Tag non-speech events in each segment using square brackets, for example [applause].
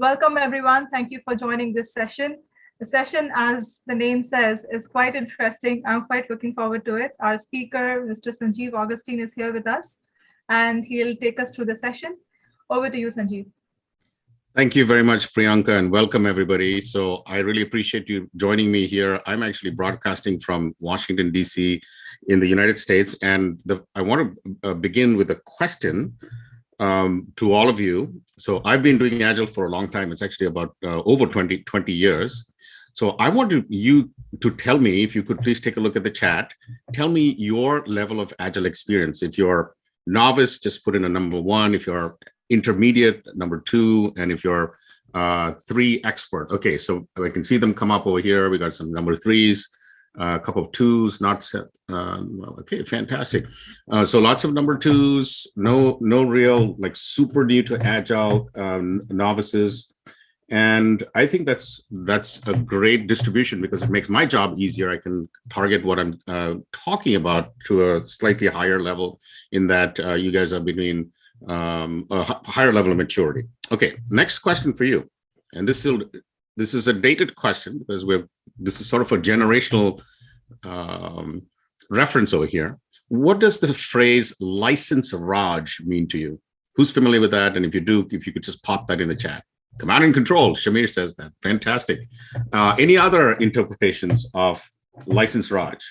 Welcome, everyone. Thank you for joining this session. The session, as the name says, is quite interesting. I'm quite looking forward to it. Our speaker, Mr. Sanjiv Augustine, is here with us, and he'll take us through the session. Over to you, Sanjiv. Thank you very much, Priyanka, and welcome everybody. So I really appreciate you joining me here. I'm actually broadcasting from Washington, DC in the United States. And the, I want to uh, begin with a question um, to all of you. So I've been doing Agile for a long time. It's actually about uh, over 20, 20 years. So I want you to tell me, if you could please take a look at the chat, tell me your level of Agile experience. If you're novice, just put in a number one. If you're intermediate, number two. And if you're uh, three expert, okay, so I can see them come up over here. We got some number threes, a couple of twos, not set. Uh, okay, fantastic. Uh, so lots of number twos, no, no real like super new to agile um, novices. And I think that's that's a great distribution because it makes my job easier. I can target what I'm uh, talking about to a slightly higher level in that uh, you guys are between um, a higher level of maturity. Okay, next question for you. And this is this is a dated question because we're this is sort of a generational um, reference over here. What does the phrase license Raj mean to you? Who's familiar with that? And if you do, if you could just pop that in the chat. Command and control, Shamir says that. Fantastic. Uh, any other interpretations of license Raj?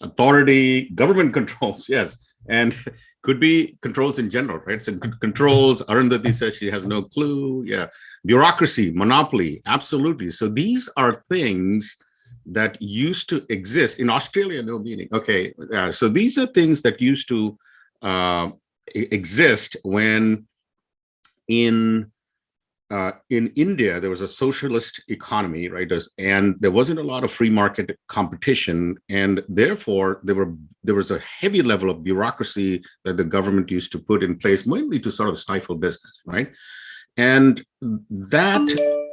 Authority, government [laughs] controls, yes. And could be controls in general, right? So controls, Arundhati says she has no clue. Yeah. Bureaucracy, monopoly, absolutely. So these are things that used to exist in Australia, no meaning. Okay. Uh, so these are things that used to uh, exist when in uh, in India, there was a socialist economy, right? And there wasn't a lot of free market competition. And therefore, there were there was a heavy level of bureaucracy that the government used to put in place, mainly to sort of stifle business, right? And that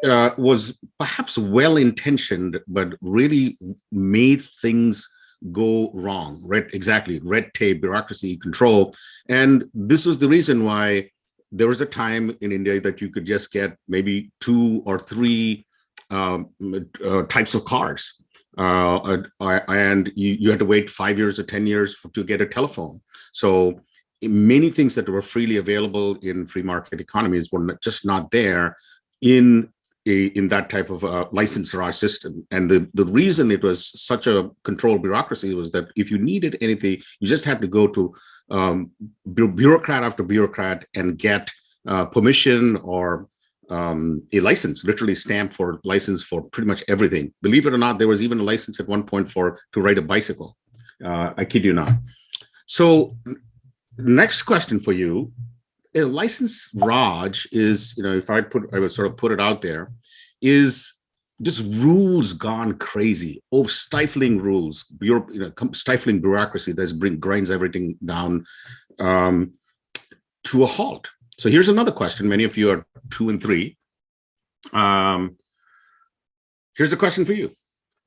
uh, was perhaps well-intentioned, but really made things go wrong, right? Exactly, red tape, bureaucracy, control. And this was the reason why there was a time in India that you could just get maybe two or three um, uh, types of cars. Uh, uh, and you, you had to wait five years or 10 years for, to get a telephone. So many things that were freely available in free market economies were just not there in a, in that type of license system. And the, the reason it was such a controlled bureaucracy was that if you needed anything, you just had to go to um, bureaucrat after bureaucrat and get uh, permission or um, a license, literally stamp for license for pretty much everything. Believe it or not, there was even a license at one point for to ride a bicycle. Uh, I kid you not. So next question for you, a license Raj is, you know, if I put, I would sort of put it out there, is just rules gone crazy. Oh, stifling rules, you know, stifling bureaucracy that's bring grinds everything down um, to a halt. So here's another question. Many of you are two and three. Um, here's a question for you.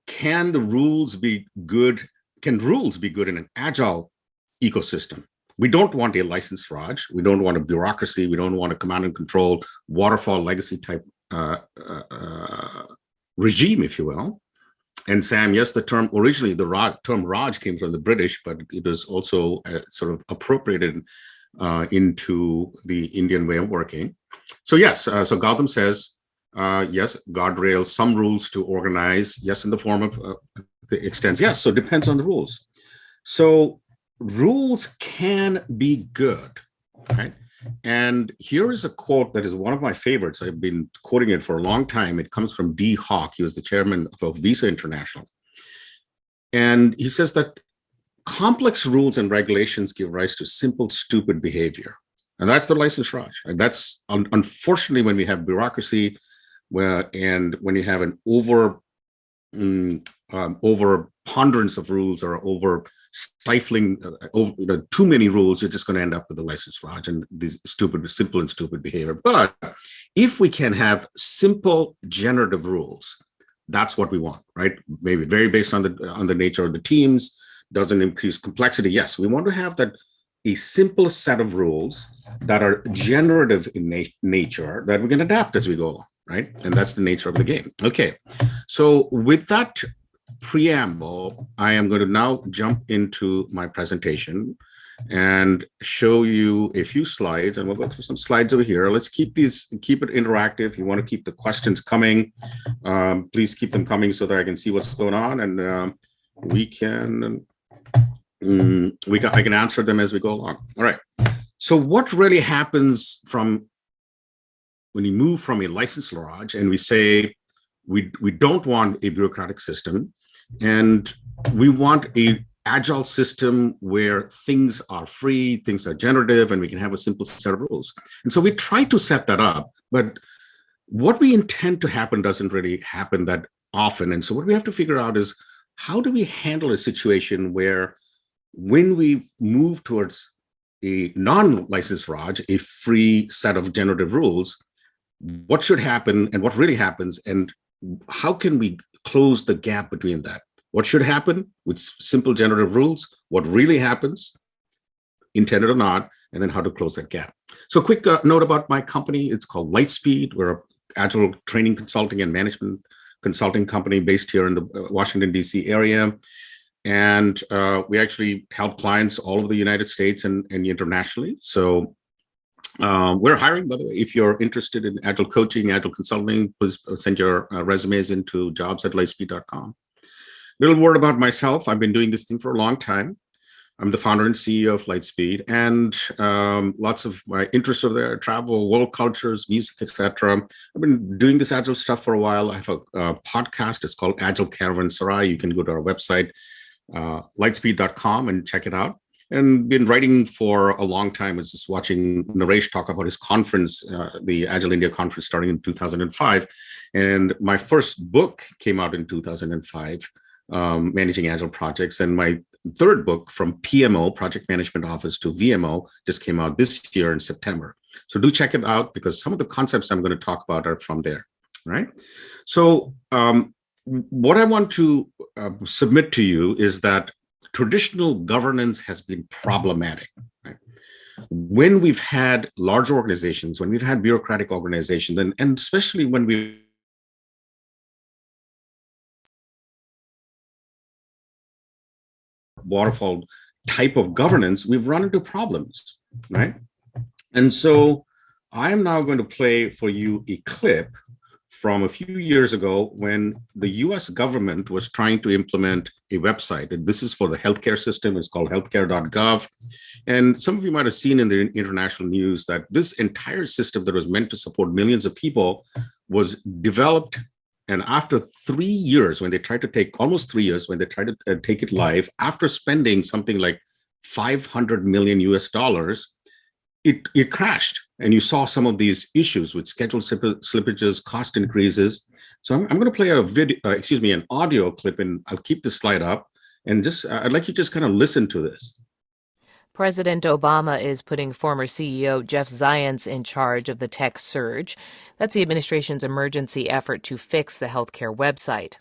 Can the rules be good? Can rules be good in an agile ecosystem? We don't want a license Raj. We don't want a bureaucracy. We don't want a command and control waterfall legacy type uh, uh, uh regime, if you will. And Sam, yes, the term originally the Raj, term Raj came from the British, but it was also uh, sort of appropriated uh, into the Indian way of working. So yes, uh, so Gautam says, uh, yes, guardrails, some rules to organize, yes, in the form of uh, the extends, yes, so depends on the rules. So rules can be good, right? And here is a quote that is one of my favorites. I've been quoting it for a long time. It comes from Dee Hock. He was the chairman of Visa International. And he says that complex rules and regulations give rise to simple, stupid behavior. And that's the license Raj. And that's un unfortunately when we have bureaucracy where, and when you have an over, um, um, over ponderance of rules or over stifling uh, over, you know, too many rules, you're just going to end up with the license Raj and these stupid, simple and stupid behavior. But if we can have simple generative rules, that's what we want, right? Maybe very based on the on the nature of the teams, doesn't increase complexity. Yes, we want to have that a simple set of rules that are generative in na nature that we can adapt as we go along, right? And that's the nature of the game. Okay, so with that preamble, I am going to now jump into my presentation and show you a few slides and we'll go through some slides over here. Let's keep these, keep it interactive. You want to keep the questions coming. Um, please keep them coming so that I can see what's going on and um, we can, um, we can, I can answer them as we go along. All right. So what really happens from when you move from a licensed Raj and we say, we, we don't want a bureaucratic system and we want a agile system where things are free, things are generative, and we can have a simple set of rules. And so we try to set that up, but what we intend to happen doesn't really happen that often. And so what we have to figure out is how do we handle a situation where when we move towards a non-licensed Raj, a free set of generative rules, what should happen and what really happens and how can we close the gap between that? What should happen with simple generative rules, what really happens, intended or not, and then how to close that gap. So quick uh, note about my company, it's called LitheSpeed. We're a agile training consulting and management consulting company based here in the uh, Washington, DC area. And uh, we actually help clients all over the United States and, and internationally. So um, we're hiring, by the way, if you're interested in agile coaching, agile consulting, please send your uh, resumes into jobs at lithespeed.com. Little word about myself. I've been doing this thing for a long time. I'm the founder and CEO of LitheSpeed, and um, lots of my interests are there: travel, world cultures, music, etc. I've been doing this agile stuff for a while. I have a, a podcast. It's called Agile Caravanserai. You can go to our website, uh, lithespeed.com, and check it out. And been writing for a long time. I was just watching Naresh talk about his conference, uh, the Agile India conference, starting in 2005. And my first book came out in 2005 um, managing agile projects. And my third book from PMO, Project Management Office to VMO, just came out this year in September. So do check it out because some of the concepts I'm going to talk about are from there, right? So um, what I want to uh, submit to you is that traditional governance has been problematic. Right? When we've had large organizations, when we've had bureaucratic organizations, and, and especially when we waterfall type of governance, we've run into problems, right? And so I am now going to play for you a clip from a few years ago when the US government was trying to implement a website. And this is for the healthcare system. It's called healthcare.gov. And some of you might have seen in the international news that this entire system that was meant to support millions of people was developed and after three years, when they tried to take almost three years, when they tried to uh, take it live, after spending something like 500 million US dollars, it, it crashed. And you saw some of these issues with schedule slippages, cost increases. So I'm, I'm going to play a video, uh, excuse me, an audio clip, and I'll keep the slide up. And just, I'd like you to just kind of listen to this. President Obama is putting former CEO Jeff Zients in charge of the tech surge. That's the administration's emergency effort to fix the healthcare website.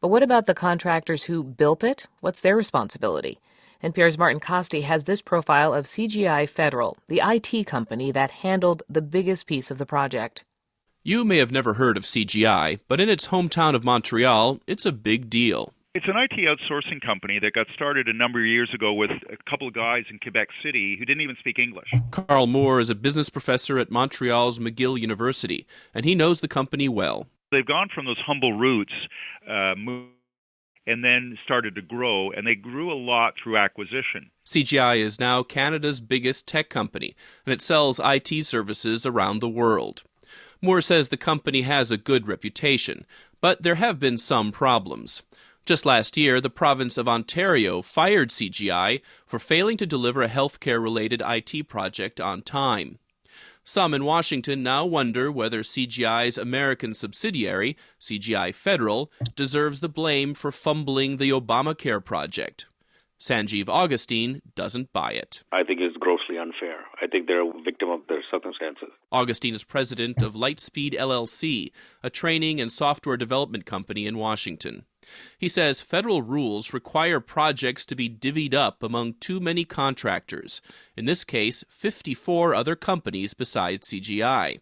But what about the contractors who built it? What's their responsibility? NPR's Martin Kaste has this profile of CGI Federal, the IT company that handled the biggest piece of the project. You may have never heard of CGI, but in its hometown of Montreal, it's a big deal. It's an IT outsourcing company that got started a number of years ago with a couple of guys in Quebec City who didn't even speak English. Karl Moore is a business professor at Montreal's McGill University, and he knows the company well. They've gone from those humble roots, uh, and then started to grow, and they grew a lot through acquisition. CGI is now Canada's biggest tech company, and it sells IT services around the world. Moore says the company has a good reputation, but there have been some problems. Just last year, the province of Ontario fired CGI for failing to deliver a healthcare related IT project on time. Some in Washington now wonder whether CGI's American subsidiary, CGI Federal, deserves the blame for fumbling the Obamacare project. Sanjiv Augustine doesn't buy it. I think it's grossly unfair. I think they're a victim of their circumstances. Augustine is president of LitheSpeed LLC, a training and software development company in Washington. He says federal rules require projects to be divvied up among too many contractors, in this case, 54 other companies besides CGI.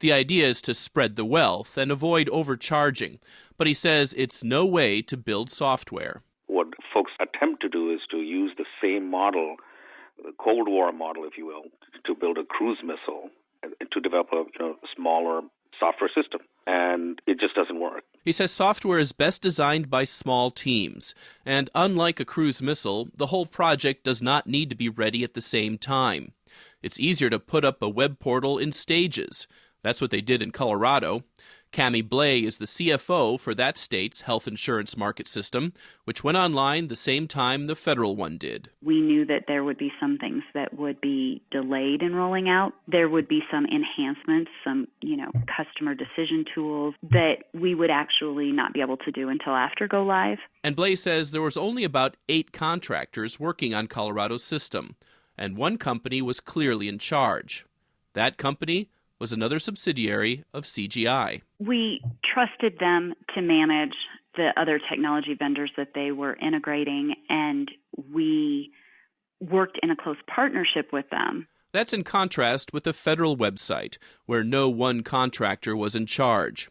The idea is to spread the wealth and avoid overcharging, but he says it's no way to build software. What folks attempt to do is to use the same model, the Cold War model, if you will, to build a cruise missile, to develop a you know, smaller software system. And it just doesn't work. He says software is best designed by small teams. And unlike a cruise missile, the whole project does not need to be ready at the same time. It's easier to put up a web portal in stages. That's what they did in Colorado. Cami Blay is the CFO for that state's health insurance market system, which went online the same time the federal one did. We knew that there would be some things that would be delayed in rolling out. There would be some enhancements, some, you know, customer decision tools that we would actually not be able to do until after go live. And Blay says there was only about 8 contractors working on Colorado's system, and one company was clearly in charge. That company was another subsidiary of CGI. We trusted them to manage the other technology vendors that they were integrating, and we worked in a close partnership with them. That's in contrast with the federal website, where no one contractor was in charge.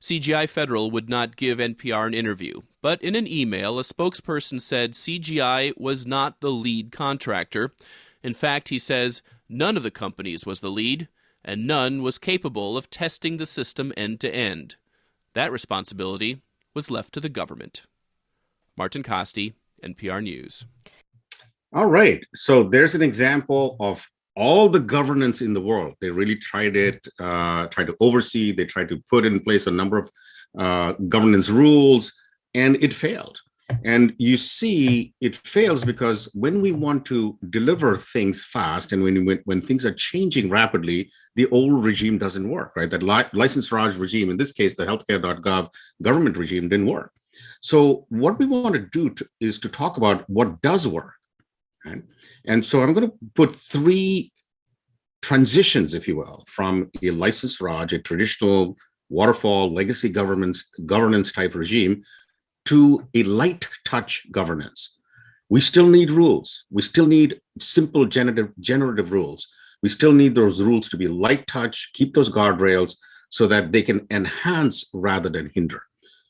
CGI Federal would not give NPR an interview, but in an email, a spokesperson said CGI was not the lead contractor. In fact, he says none of the companies was the lead and none was capable of testing the system end to end. That responsibility was left to the government. Martin Kaste, NPR News. All right. So there's an example of all the governance in the world. They really tried it, uh, tried to oversee, they tried to put in place a number of uh, governance rules, and it failed. And you see, it fails because when we want to deliver things fast and when, when, when things are changing rapidly, the old regime doesn't work, right? That li license Raj regime, in this case, the healthcare.gov government regime didn't work. So what we want to do to, is to talk about what does work. Right? And so I'm going to put three transitions, if you will, from a license Raj, a traditional waterfall legacy governments governance type regime to a light touch governance. We still need rules. We still need simple generative, generative rules. We still need those rules to be light touch, keep those guardrails so that they can enhance rather than hinder.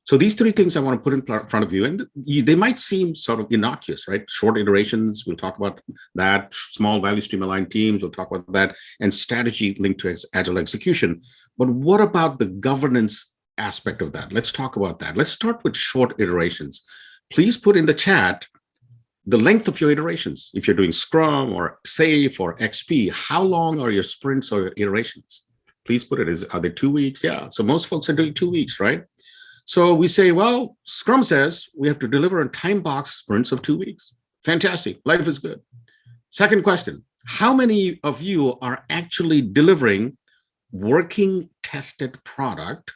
So these three things I want to put in front of you, and you, they might seem sort of innocuous, right? Short iterations, we'll talk about that. Small value stream aligned teams, we'll talk about that, and strategy linked to agile execution. But what about the governance aspect of that. Let's talk about that. Let's start with short iterations. Please put in the chat the length of your iterations. If you're doing Scrum or SAFe or XP, how long are your sprints or your iterations? Please put it, is, are they two weeks? Yeah, so most folks are doing two weeks, right? So we say, well, Scrum says we have to deliver in time box sprints of two weeks. Fantastic, life is good. Second question, how many of you are actually delivering working tested product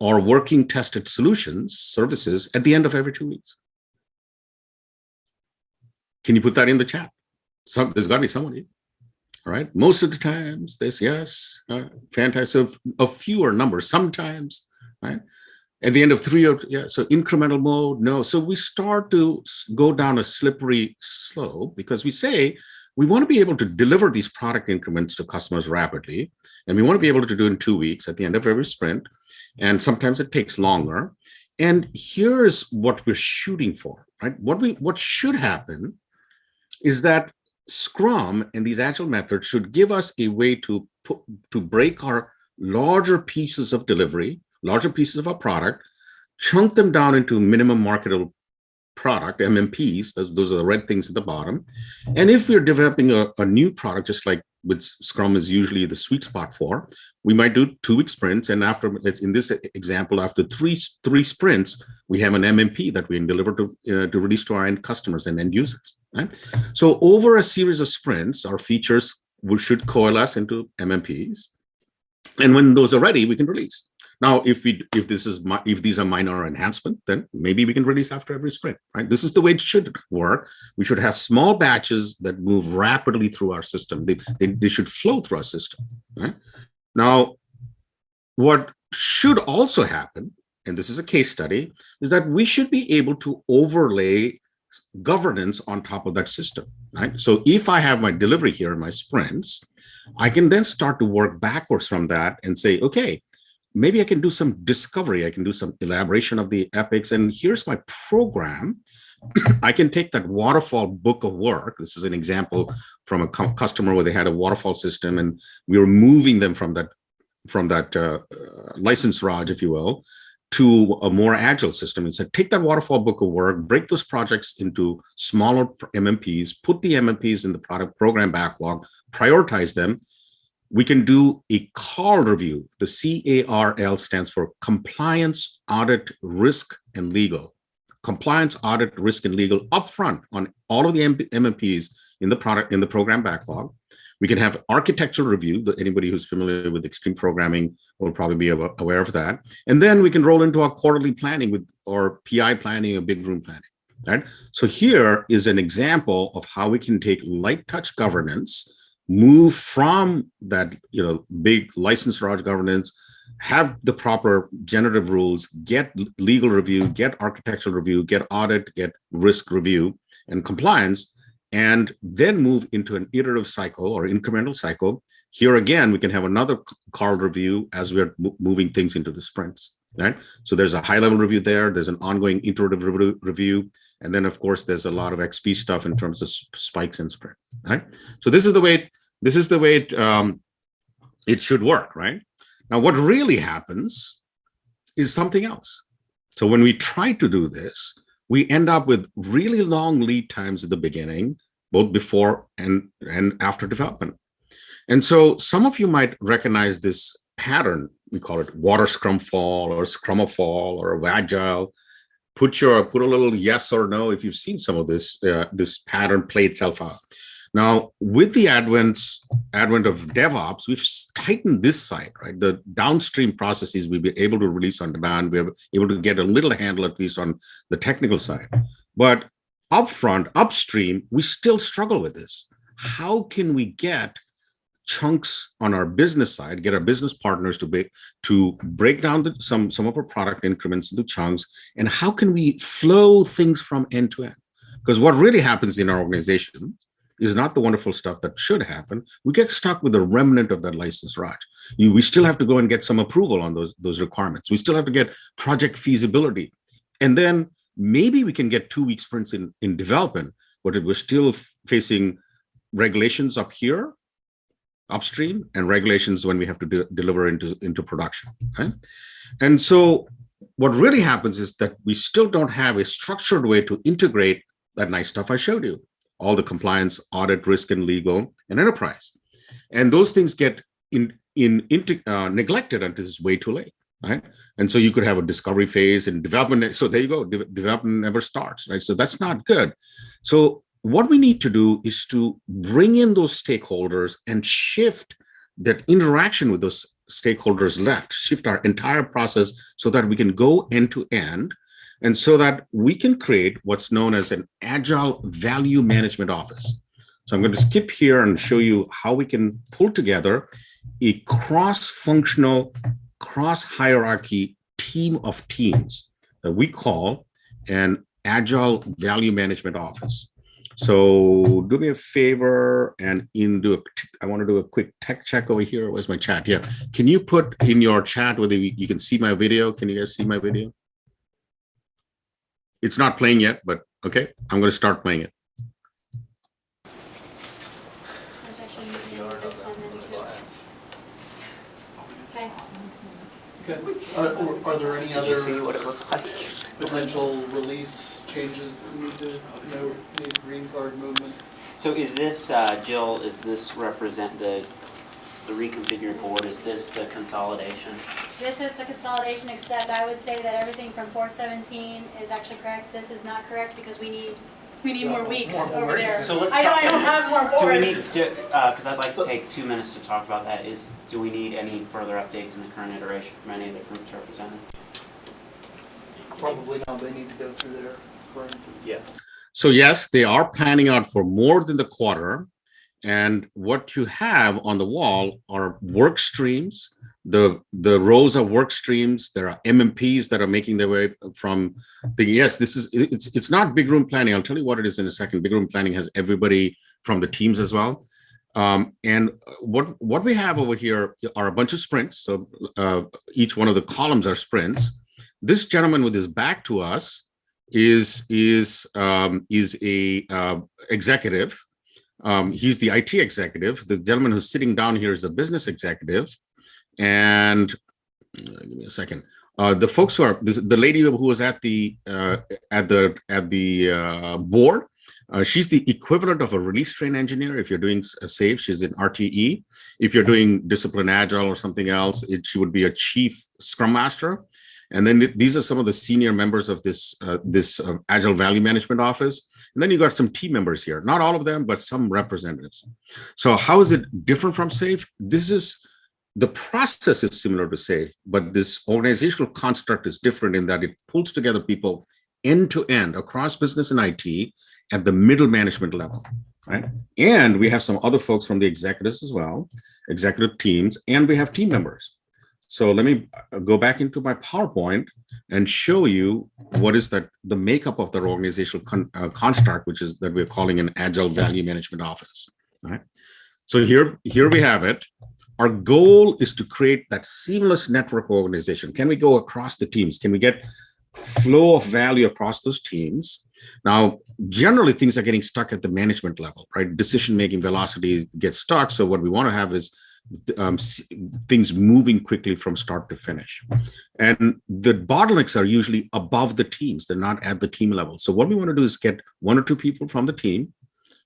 or working tested solutions, services at the end of every two weeks. Can you put that in the chat? Some, there's got to be somebody, right. Most of the times, this yes, uh, fantastic. So a fewer numbers sometimes, right? At the end of three or yeah, so incremental mode, no. So we start to go down a slippery slope because we say we want to be able to deliver these product increments to customers rapidly, and we want to be able to do it in two weeks at the end of every sprint and sometimes it takes longer. And here's what we're shooting for, right? What we what should happen is that Scrum and these agile methods should give us a way to put, to break our larger pieces of delivery, larger pieces of our product, chunk them down into minimum marketable product, MMPs, those, those are the red things at the bottom. And if we're developing a, a new product, just like with Scrum is usually the sweet spot for, we might do two week sprints. And after, in this example, after three three sprints, we have an MMP that we can deliver to, uh, to release to our end customers and end users. Right? So over a series of sprints, our features will, should coalesce into MMPs. And when those are ready, we can release. Now, if we if this is if these are minor enhancement, then maybe we can release after every sprint, right? This is the way it should work. We should have small batches that move rapidly through our system. They, they, they should flow through our system, right? Now, what should also happen, and this is a case study, is that we should be able to overlay governance on top of that system, right? So if I have my delivery here in my sprints, I can then start to work backwards from that and say, okay, maybe I can do some discovery. I can do some elaboration of the epics. And here's my program. [clears throat] I can take that waterfall book of work. This is an example from a customer where they had a waterfall system and we were moving them from that from that uh, uh, license Raj, if you will, to a more agile system and said, take that waterfall book of work, break those projects into smaller MMPs, put the MMPs in the product program backlog, prioritize them. We can do a CARL review. The CARL stands for Compliance, Audit, Risk, and Legal. Compliance, Audit, Risk, and Legal upfront on all of the MMPs in the product in the program backlog. We can have architectural review. Anybody who's familiar with extreme programming will probably be aware of that. And then we can roll into our quarterly planning with or PI planning or big room planning. Right. So here is an example of how we can take light touch governance, move from that you know big license Raj governance, have the proper generative rules, get legal review, get architectural review, get audit, get risk review and compliance, and then move into an iterative cycle or incremental cycle. Here again, we can have another c- call review as we're moving things into the sprints, right? So there's a high level review there. There's an ongoing iterative review, review. And then of course, there's a lot of XP stuff in terms of spikes and sprints, right? So this is the way, this is the way it, um, it should work, right? Now, what really happens is something else. So when we try to do this, we end up with really long lead times at the beginning, both before and, and after development. And so some of you might recognize this pattern. We call it water scrum fall or scrumafall or agile. Put your put a little yes or no if you've seen some of this uh, this pattern play itself out. Now, with the advent advent of DevOps, we've tightened this side, right? The downstream processes we've been able to release on demand. We're able to get a little handle at least on the technical side. But upfront, upstream, we still struggle with this. How can we get chunks on our business side, get our business partners to be, to break down the, some some of our product increments into chunks, and how can we flow things from end to end? Because what really happens in our organization is not the wonderful stuff that should happen. We get stuck with the remnant of that license Raj. You, we still have to go and get some approval on those those requirements. We still have to get project feasibility, and then maybe we can get two week sprints in in development, but we're still facing regulations up here upstream and regulations when we have to de- deliver into into production right and so what really happens is that we still don't have a structured way to integrate that nice stuff i showed you all the compliance audit risk and legal and enterprise. And those things get in in into, uh, neglected until it's way too late right? And so you could have a discovery phase and development so there you go de- development never starts right? So that's not good. So what we need to do is to bring in those stakeholders and shift that interaction with those stakeholders left, shift our entire process so that we can go end to end and so that we can create what's known as an agile value management office. So I'm going to skip here and show you how we can pull together a cross-functional, cross-hierarchy team of teams that we call an agile value management office. So do me a favor and in do a, I want to do a quick tech check over here. Where's my chat? Yeah. Can you put in your chat whether you you can see my video? Can you guys see my video? It's not playing yet, but okay. I'm going to start playing it. Okay. Are, are there any Did you see other what it looked like? potential release changes that we need to know, need green card movement? So is this, uh, Jill, is this represent the, the reconfigured board, is this the consolidation? This is the consolidation, except I would say that everything from four seventeen is actually correct. This is not correct because we need We need more weeks More over board. there. So let's I know talk- I don't have more Do we board. need, to uh, because I'd like to take two minutes to talk about that, is, do we need any further updates in the current iteration from any of the groups represented? Probably not, they need to go through their current. Yeah. So yes, they are planning out for more than the quarter. And what you have on the wall are work streams. The, the rows of work streams, there are MMPs that are making their way from the, yes, this is, it's, it's not big room planning. I'll tell you what it is in a second. Big room planning has everybody from the teams as well. Um, and what, what we have over here are a bunch of sprints. So uh, each one of the columns are sprints. This gentleman with his back to us is is um, is a uh, executive. Um, he's the IT executive. The gentleman who's sitting down here is a business executive. And uh, give me a second. Uh, the folks who are this, the lady who was at the uh, at the at the uh, board. Uh, she's the equivalent of a release train engineer. If you're doing a SAFe, she's in RTE. If you're doing discipline agile or something else, it, she would be a chief scrum master. And then th- these are some of the senior members of this uh, this uh, Agile Value Management Office. And then you got some team members here, not all of them, but some representatives. So how is it different from SAFe? This is the process is similar to SAFe, but this organizational construct is different in that it pulls together people end to end across business and IT at the middle management level, right? And we have some other folks from the executives as well, executive teams, and we have team members. So let me uh, go back into my PowerPoint and show you what is that the makeup of the organizational con- uh, construct, which is that we're calling an Agile Value Management Office. All right. So here, here we have it. Our goal is to create that seamless network organization. Can we go across the teams? Can we get flow of value across those teams? Now, generally, things are getting stuck at the management level, right? Decision-making velocity gets stuck. So what we want to have is um, things moving quickly from start to finish. And the bottlenecks are usually above the teams. They're not at the team level. So what we want to do is get one or two people from the team.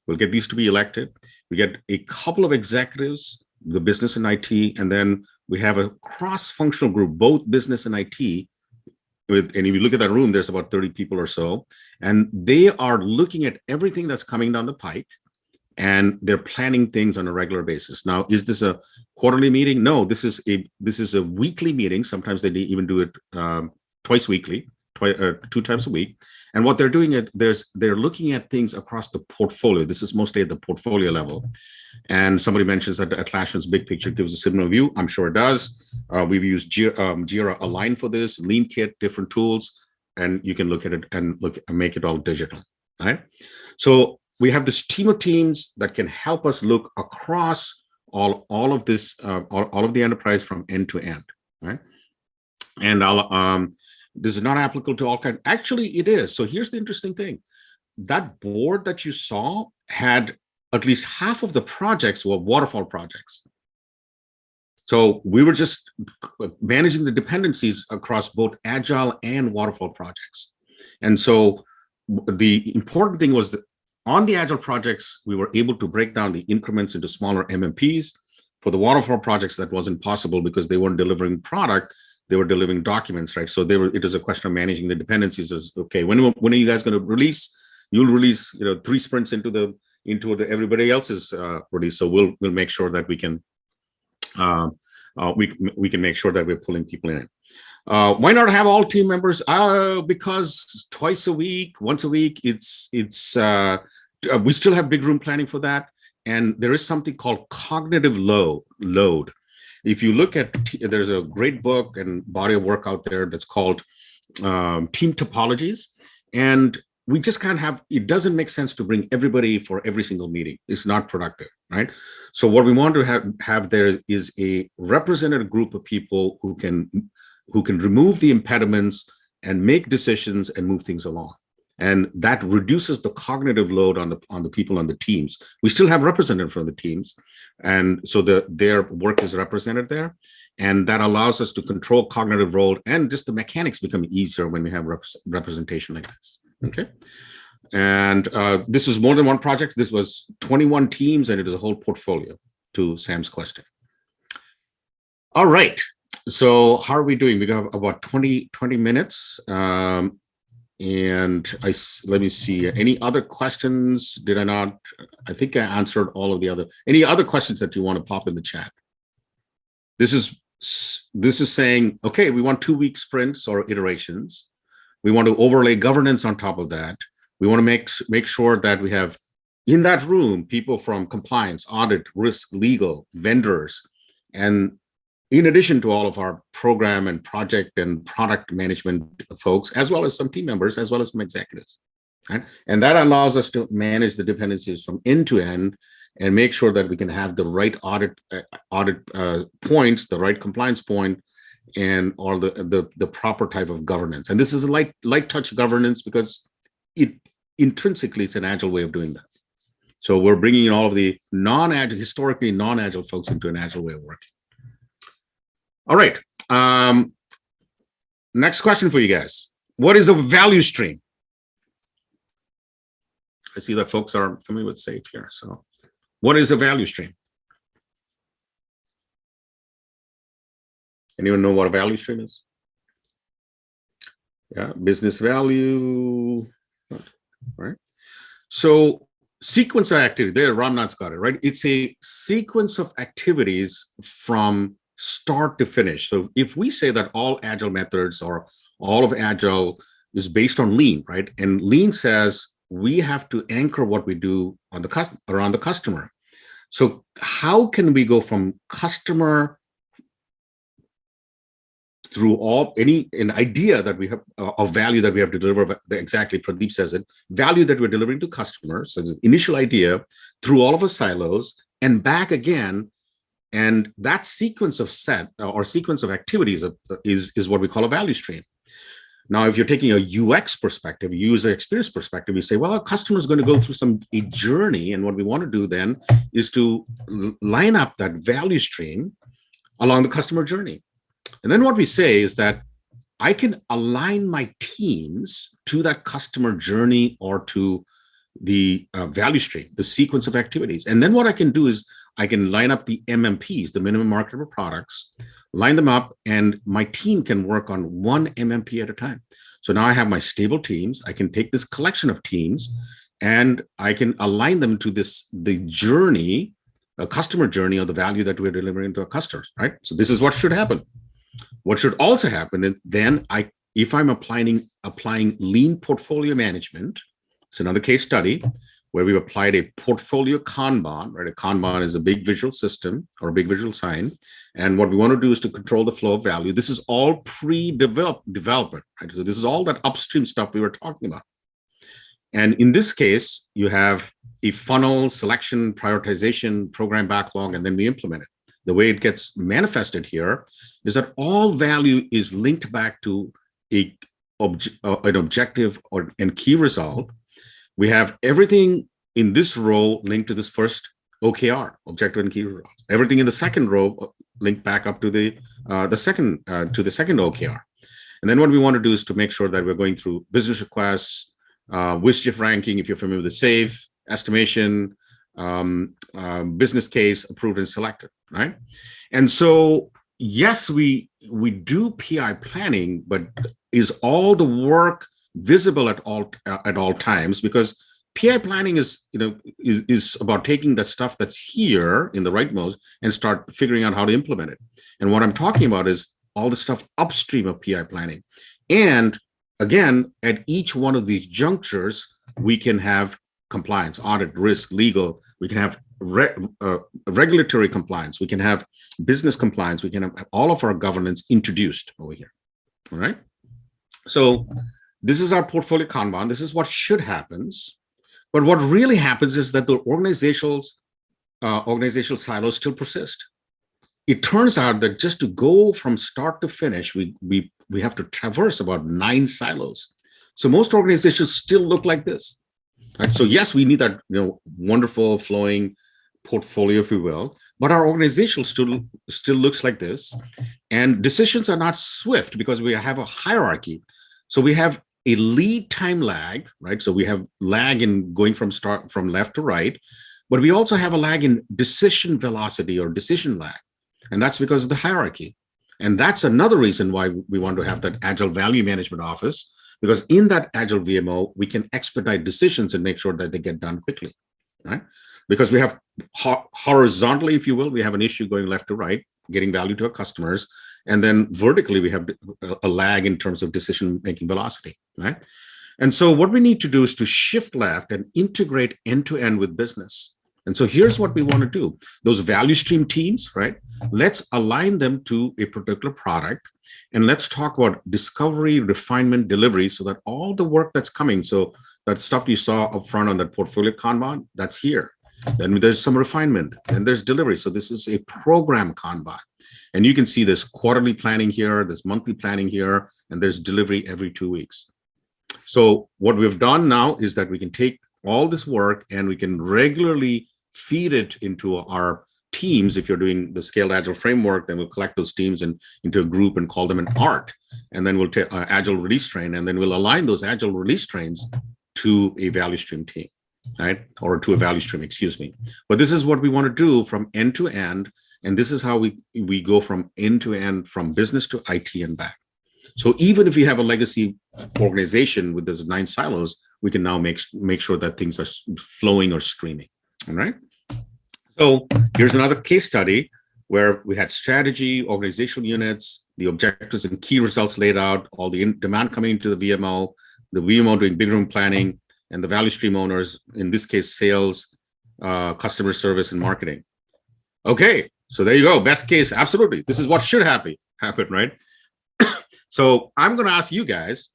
We'll get these to be elected. We get a couple of executives, the business and IT, and then we have a cross-functional group, both business and IT. With, and if you look at that room, there's about 30 people or so, and they are looking at everything that's coming down the pike and they're planning things on a regular basis. Now, is this a quarterly meeting? No, this is a this is a weekly meeting. Sometimes they even do it um, twice weekly, twice uh, two times a week. And what they're doing it there's they're looking at things across the portfolio. This is mostly at the portfolio level. And somebody mentions that Atlassian's big picture gives a similar view. I'm sure it does. Uh, we've used Jira, um, Jira Align for this, Lean Kit, different tools, and you can look at it and look and make it all digital. Right. So we have this team of teams that can help us look across all all of this uh, all, all of the enterprise from end to end right? And i'll um this is not applicable to all kind actually it is. So here's the interesting thing. That board that you saw had at least half of the projects were waterfall projects. So we were just managing the dependencies across both agile and waterfall projects. And so the important thing was that on the agile projects, we were able to break down the increments into smaller MMPs. For the waterfall projects, that wasn't possible because they weren't delivering product; they were delivering documents, right? So they were. It is a question of managing the dependencies. Is okay. When when are you guys going to release? You'll release, you know, three sprints into the into the everybody else's uh, release. So we'll we'll make sure that we can uh, uh, we we can make sure that we're pulling people in. Uh, why not have all team members? Uh, because twice a week, once a week, it's it's uh, uh, we still have big room planning for that, and there is something called cognitive load. Load. If you look at, there's a great book and body of work out there that's called um, Team Topologies, and we just can't have. It doesn't make sense to bring everybody for every single meeting. It's not productive, right? So what we want to have have there is a representative group of people who can who can remove the impediments and make decisions and move things along. And that reduces the cognitive load on the on the people on the teams. We still have representatives from the teams and so the their work is represented there. And that allows us to control cognitive load and just the mechanics become easier when we have rep representation like this okay? And uh, this is more than one project. This was 21 teams and it is a whole portfolio to sam's question. All right so how are we doing? We got about 20, 20 minutes. Um, and I let me see. Any other questions? Did I not? I think I answered all of the other. Any other questions that you want to pop in the chat? This is this is saying, okay, we want two week sprints or iterations. We want to overlay governance on top of that. We want to make make sure that we have in that room people from compliance, audit, risk, legal, vendors, and in addition to all of our program and project and product management folks, as well as some team members, as well as some executives. Right? And that allows us to manage the dependencies from end to end and make sure that we can have the right audit uh, audit uh, points, the right compliance point, and all the, the the proper type of governance. And this is a light light touch governance because it intrinsically it's an agile way of doing that. So we're bringing in all of the non-agile, historically non-agile folks into an agile way of working. All right. Um, next question for you guys. What is a value stream? I see that folks are familiar with SAFe here. So what is a value stream? Anyone know what a value stream is? Yeah, business value, right? So sequence of activity, there Ramnath's got it, right? It's a sequence of activities from start to finish. So if we say that all agile methods or all of agile is based on lean, right? And lean says we have to anchor what we do on the around the customer. So how can we go from customer through all any an idea that we have uh, of value that we have to deliver exactly pradeep says it value that we're delivering to customers so the initial idea through all of our silos and back again and that sequence of set uh, or sequence of activities is, is what we call a value stream. Now, if you're taking a UX perspective, user experience perspective, you say, well, a customer is going to go through some a journey. And what we want to do then is to line up that value stream along the customer journey. And then what we say is that I can align my teams to that customer journey or to the uh, value stream, the sequence of activities. And then what I can do is I can line up the MMPs, the minimum marketable products, line them up, and my team can work on one MMP at a time. So now I have my stable teams. I can take this collection of teams and I can align them to this the journey, a customer journey of the value that we're delivering to our customers, right? So this is what should happen. What should also happen is then I, if I'm applying applying lean portfolio management, it's another case study where we've applied a portfolio Kanban, right? A Kanban is a big visual system or a big visual sign. And what we want to do is to control the flow of value. This is all pre-developed development, right? So this is all that upstream stuff we were talking about. And in this case, you have a funnel, selection, prioritization, program backlog, and then we implement it. The way it gets manifested here is that all value is linked back to a, uh, an objective or and key result. We have everything in this row linked to this first OKR, objective and key results. Everything in the second row uh, linked back up to the uh, the second uh, to the second OKR. And then what we want to do is to make sure that we're going through business requests, uh, ranking, if you're familiar with the SAFe, estimation, um, uh, business case, approved and selected, right? And so, yes, we we do PI planning, but is all the work visible at all uh, at all times? Because PI planning is, you know, is, is about taking the stuff that's here in the right mode and start figuring out how to implement it. And what I'm talking about is all the stuff upstream of PI planning. And again, at each one of these junctures, we can have compliance, audit, risk, legal. We can have re uh, regulatory compliance. We can have business compliance. We can have all of our governance introduced over here. All right. So this is our portfolio Kanban. This is what should happens. But what really happens is that the organizational uh, organizational silos still persist. It turns out that just to go from start to finish, we we we have to traverse about nine silos. So most organizations still look like this. Right? So yes, we need that you know wonderful flowing portfolio, if you will, but our organization still still looks like this, and decisions are not swift because we have a hierarchy. So we have a lead time lag, right? So we have lag in going from start from left to right, but we also have a lag in decision velocity or decision lag. And that's because of the hierarchy. And that's another reason why we want to have that agile value management office, Because in that agile VMO, we can expedite decisions and make sure that they get done quickly, right? Because we have ho horizontally, if you will, we have an issue going left to right, getting value to our customers. And then vertically, we have a lag in terms of decision-making velocity, right? And so what we need to do is to shift left and integrate end-to-end -end with business. And so here's what we want to do. Those value stream teams, right? Let's align them to a particular product. And let's talk about discovery, refinement, delivery, so that all the work that's coming, so that stuff you saw up front on that portfolio Kanban, that's here. Then there's some refinement, and there's delivery. So this is a program Kanban. And you can see there's quarterly planning here, there's monthly planning here, and there's delivery every two weeks. So what we've done now is that we can take all this work and we can regularly feed it into our teams. If you're doing the scaled agile framework, then we'll collect those teams and into a group and call them an art. And then we'll take uh, agile release train, and then we'll align those agile release trains to a value stream team, right? Or to a value stream, excuse me. But this is what we want to do from end to end. And this is how we, we go from end to end, from business to IT and back. So even if you have a legacy organization with those nine silos, we can now make, make sure that things are flowing or streaming. All right. So here's another case study where we had strategy, organizational units, the objectives and key results laid out, all the demand coming into the VMO, the VMO doing big room planning, and the value stream owners, in this case, sales, uh, customer service, and marketing. Okay, so there you go. Best case, absolutely. This is what should happen, happen, right? [coughs] so I'm going to ask you guys,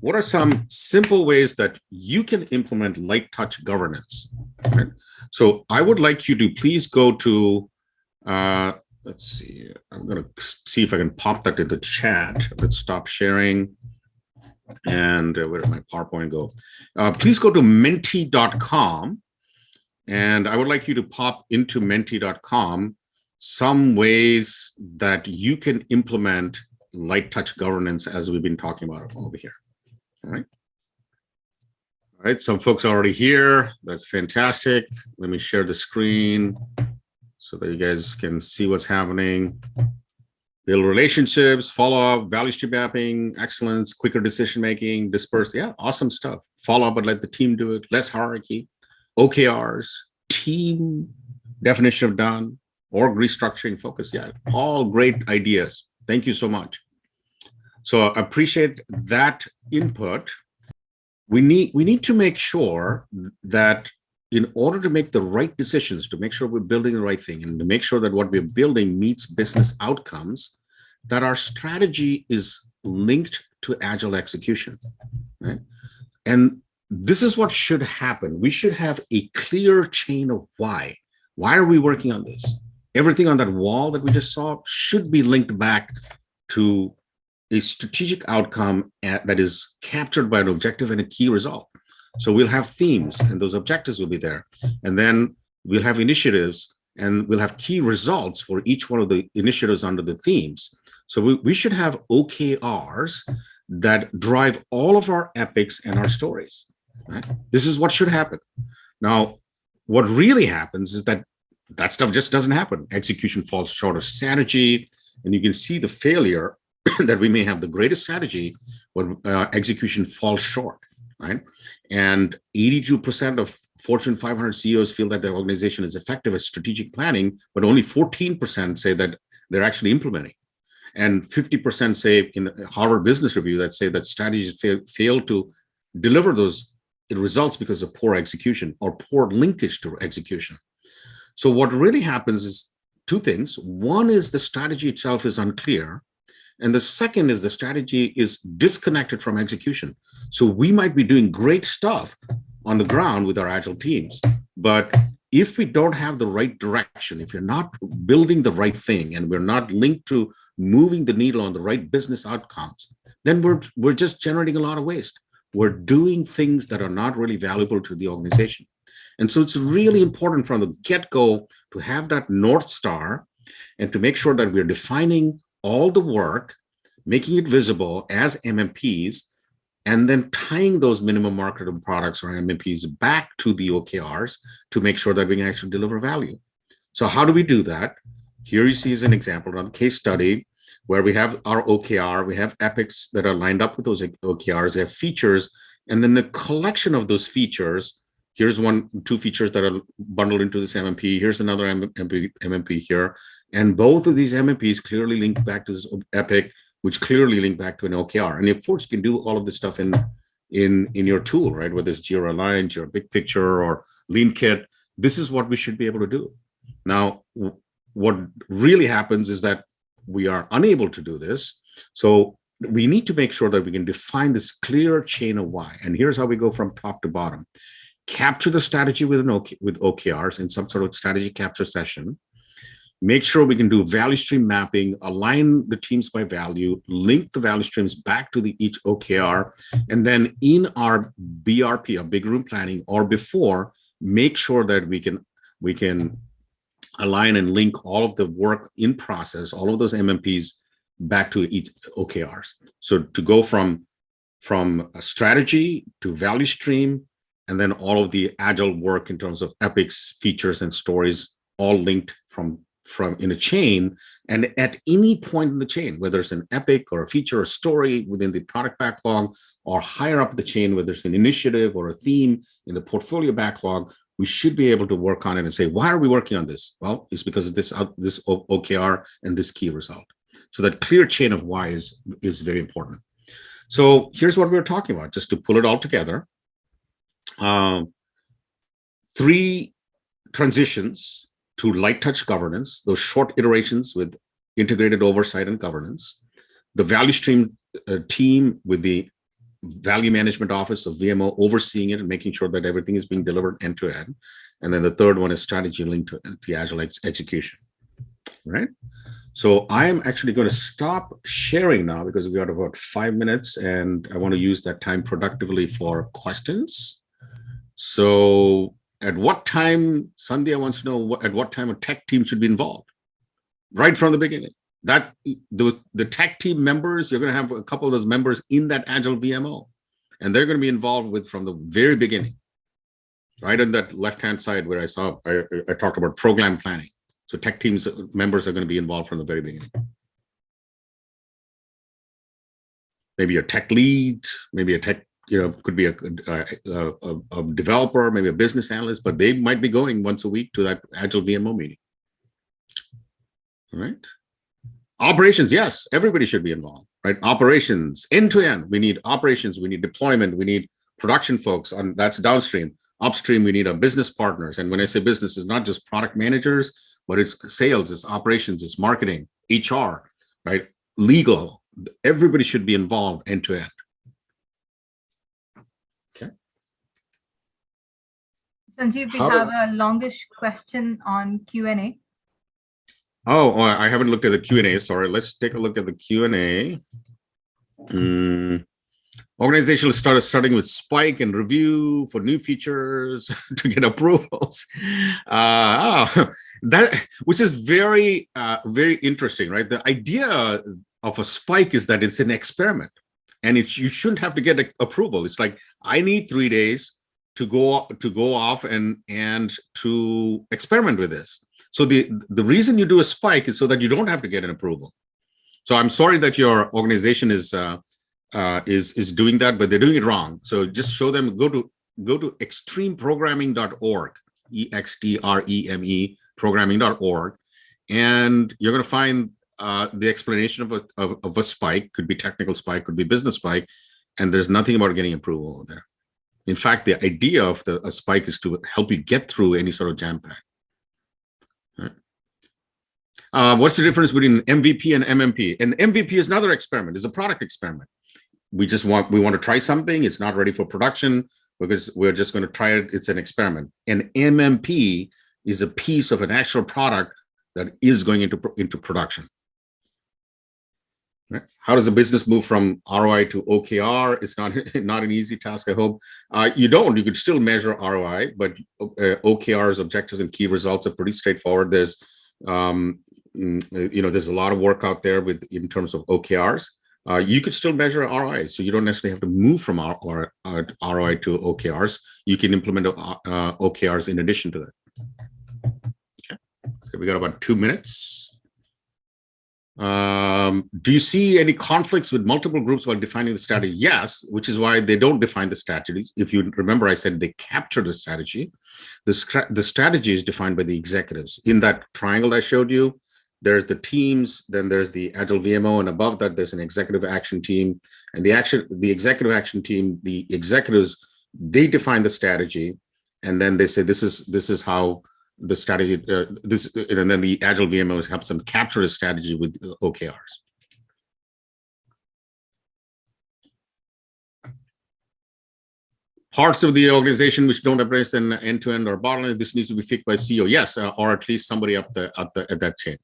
what are some simple ways that you can implement light touch governance? Right? So I would like you to please go to, uh, let's see, I'm going to see if I can pop that into chat. Let's stop sharing. And uh, where did my PowerPoint go? Uh, please go to menti.com. And I would like you to pop into menti.com some ways that you can implement light touch governance as we've been talking about over here. All right. All right, some folks are already here. That's fantastic. Let me share the screen so that you guys can see what's happening. Build relationships, follow up, value stream mapping, excellence, quicker decision making, disperse. Yeah, awesome stuff. Follow up, but let the team do it. Less hierarchy, OKRs, team definition of done, org restructuring focus. Yeah, all great ideas. Thank you so much. So I appreciate that input we need we need to make sure that in order to make the right decisions, to make sure we're building the right thing and to make sure that what we're building meets business outcomes, that our strategy is linked to agile execution, right? And this is what should happen. We should have a clear chain of why. Why are we working on this? Everything on that wall that we just saw should be linked back to a strategic outcome at, that is captured by an objective and a key result. So we'll have themes and those objectives will be there. And then we'll have initiatives and we'll have key results for each one of the initiatives under the themes. So we, we should have OKRs that drive all of our epics and our stories. Right? This is what should happen. Now, what really happens is that that stuff just doesn't happen. Execution falls short of strategy, and you can see the failure [clears throat] that we may have the greatest strategy, but uh, execution falls short, right? And 82% of Fortune 500 CEOs feel that their organization is effective at strategic planning, but only 14% say that they're actually implementing. And 50% say in Harvard Business Review that say that strategies fail, fail to deliver those results because of poor execution or poor linkage to execution. So what really happens is two things. One is the strategy itself is unclear and the second is the strategy is disconnected from execution. So we might be doing great stuff on the ground with our agile teams, but if we don't have the right direction, if you're not building the right thing and we're not linked to moving the needle on the right business outcomes, then we're, we're just generating a lot of waste. We're doing things that are not really valuable to the organization. And so it's really important from the get-go to have that North Star and to make sure that we're defining all the work, making it visible as MMPs, and then tying those minimum marketable products or MMPs back to the OKRs to make sure that we can actually deliver value. So how do we do that? Here you see is an example on a case study where we have our OKR, we have epics that are lined up with those OKRs, we have features, and then the collection of those features. Here's one, two features that are bundled into this MMP. Here's another MMP, MMP here. And both of these MMPs clearly link back to this epic, which clearly link back to an OKR. And of course, you can do all of this stuff in, in, in your tool, right? Whether it's Jira Align, your Big Picture, or Lean Kit, this is what we should be able to do. Now, what really happens is that we are unable to do this. So we need to make sure that we can define this clear chain of why. And here's how we go from top to bottom. Capture the strategy with, an OK, with OKRs in some sort of strategy capture session. Make sure we can do value stream mapping, align the teams by value, link the value streams back to the each OKR, and then in our BRP, a big room planning, or before, make sure that we can we can align and link all of the work in process, all of those MMPs back to each OKRs. So to go from, from a strategy to value stream, and then all of the agile work in terms of epics, features, and stories, all linked from, from in a chain. And at any point in the chain, whether it's an epic or a feature or story within the product backlog, or higher up the chain, whether it's an initiative or a theme in the portfolio backlog, we should be able to work on it and say, why are we working on this? Well, it's because of this, this OKR and this key result. So that clear chain of why is, is very important. So here's what we are talking about, just to pull it all together. Um, three transitions to light touch governance, those short iterations with integrated oversight and governance, the value stream uh, team with the value management office of VMO overseeing it and making sure that everything is being delivered end to end. And then the third one is strategy linked to the agile ex execution, right? So I'm actually going to stop sharing now because we got about five minutes and I want to use that time productively for questions. So at what time, Sandhya wants to know what, at what time a tech team should be involved, right from the beginning that the, the tech team members, you're going to have a couple of those members in that Agile VMO, and they're going to be involved with from the very beginning, right on that left-hand side where I saw, I, I talked about program planning. So tech teams uh, members are going to be involved from the very beginning. Maybe a tech lead, maybe a tech, you know, could be a, a, a, a developer, maybe a business analyst, but they might be going once a week to that Agile VMO meeting. All right. Operations, yes, everybody should be involved, right? Operations, end to end. We need operations, we need deployment, we need production folks, and that's downstream. Upstream, we need our business partners. And when I say business, it's not just product managers, but it's sales, it's operations, it's marketing, HR, right? Legal. Everybody should be involved end to end. Sanjiv, we How have a longish question on Q&A. Oh, oh, I haven't looked at the Q&A. Sorry, let's take a look at the Q&A. Mm. Organizational started starting with spike and review for new features [laughs] to get approvals. [laughs] Uh, oh, that which is very, uh, very interesting, right? The idea of a spike is that it's an experiment, and it, you shouldn't have to get a, approval. It's like I need three days to go to go off and and to experiment with this. So the, the reason you do a spike is so that you don't have to get an approval. So I'm sorry that your organization is uh, uh, is is doing that, but they're doing it wrong. So just show them go to go to extremeprogramming.org, e x t r e m e programming.org, and you're going to find uh, the explanation of a of, of a spike. Could be technical spike, could be business spike, and there's nothing about getting approval there. In fact, the idea of the a spike is to help you get through any sort of jam pack. Uh, what's the difference between MVP and MMP? And MVP is another experiment, is a product experiment. We just want, we want to try something. It's not ready for production because we're just going to try it. It's an experiment. And MMP is a piece of an actual product that is going into, into production. Right? How does a business move from ROI to OKR? It's not, [laughs] not an easy task, I hope. Uh, you don't, you could still measure ROI, but uh, OKRs, objectives and key results are pretty straightforward. There's um, mm, you know, there's a lot of work out there with in terms of OKRs. Uh, you could still measure ROI, so you don't necessarily have to move from R or, uh, ROI to OKRs. You can implement uh, OKRs in addition to that. Okay, so we got about two minutes. Um, do you see any conflicts with multiple groups while defining the strategy? Yes, which is why they don't define the strategies. If you remember, I said they capture the strategy. The, the strategy is defined by the executives. In that triangle I showed you, there's the teams, then there's the Agile VMO, and above that, there's an executive action team. And the action, the executive action team, the executives, they define the strategy, and then they say this is this is how the strategy, uh, this, and then the Agile VMO helps them capture a strategy with OKRs. Parts of the organization which don't embrace an end-to-end or bottleneck, this needs to be fixed by CEO, yes, uh, or at least somebody up the, up the at that chain.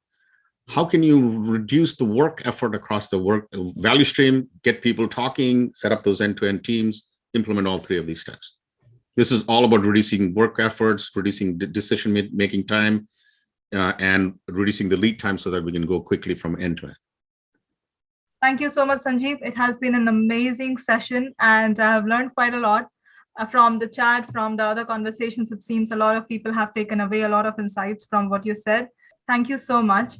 How can you reduce the work effort across the work value stream, get people talking, set up those end-to-end teams, implement all three of these steps? This is all about reducing work efforts, reducing decision making time, uh, and reducing the lead time so that we can go quickly from end to end. Thank you so much, Sanjiv. It has been an amazing session and I've learned quite a lot uh, from the chat, from the other conversations. It seems a lot of people have taken away a lot of insights from what you said. Thank you so much.